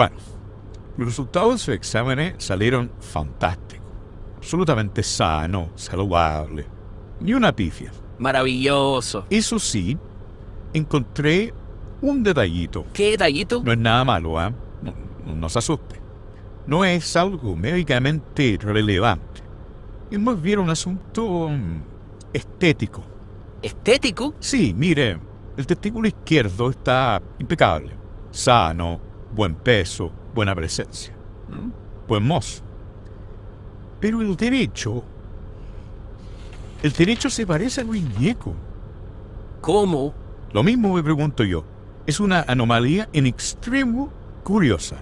Bueno, los resultados de su examen salieron fantásticos. Absolutamente sano, saludable. Ni una pifia. Maravilloso. Eso sí, encontré un detallito. ¿Qué detallito? No es nada malo, ¿ah? No, no, no se asuste. No es algo médicamente relevante. Es más bien un asunto mm, estético. ¿Estético? Sí, mire, el testículo izquierdo está impecable. Sano, buen peso, buena presencia. Buen mozo. Pero el derecho... El derecho se parece a Luis Ñeco. ¿Cómo? Lo mismo me pregunto yo. Es una anomalía en extremo curiosa.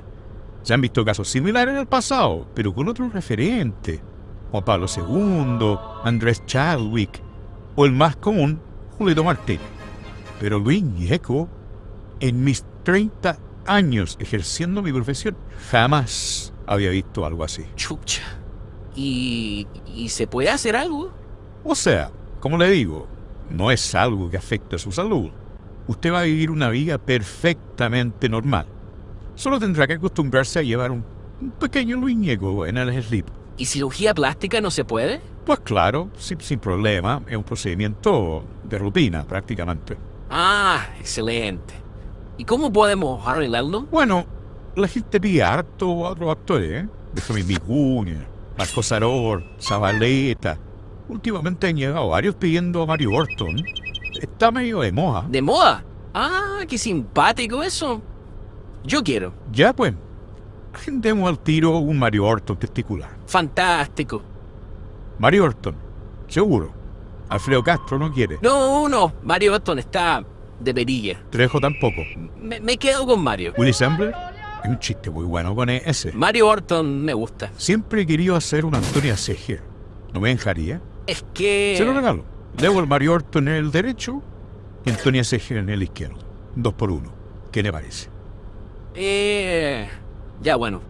Se han visto casos similares en el pasado, pero con otro referente. Juan Pablo II, Andrés Chadwick, o el más común, Julio Martínez. Pero Luis Ñeco, en mis 30 años ejerciendo mi profesión, jamás había visto algo así. Chucha. ¿Y, ¿Y se puede hacer algo? O sea, como le digo, no es algo que afecte a su salud. Usted va a vivir una vida perfectamente normal. Solo tendrá que acostumbrarse a llevar un, un pequeño Luis Ñeco en el slip. ¿Y cirugía plástica no se puede? Pues claro, sin, sin problema, es un procedimiento de rutina prácticamente. Ah, excelente. ¿Y cómo podemos arreglarlo? Bueno, la gente pide harto a otros actores, ¿eh? Déjame Vicuña, Marco Saror, Zabaleta. Últimamente han llegado varios pidiendo a Mario Orton. Está medio de moda. ¿De moda? Ah, qué simpático eso. Yo quiero. Ya pues, agendemos al tiro un Mario Orton testicular. Fantástico. Mario Orton, seguro. Alfredo Castro no quiere. No, no, Mario Orton está de perilla. Trejo tampoco. Me, me quedo con Mario. Willy Sambler, es un chiste muy bueno con ese. Mario Orton me gusta. Siempre he querido hacer una Antonia Seger. ¿No me dejaría? Es que... Se lo regalo. Debo el Mario Orton en el derecho y Antonia Seger en el izquierdo. Dos por uno. ¿Qué le parece? Eh... Ya bueno.